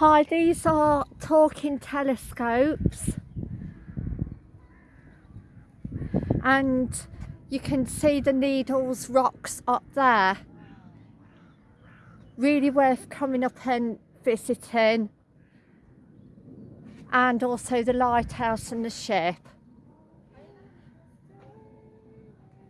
Hi, these are talking telescopes and you can see the Needles rocks up there. Really worth coming up and visiting and also the lighthouse and the ship.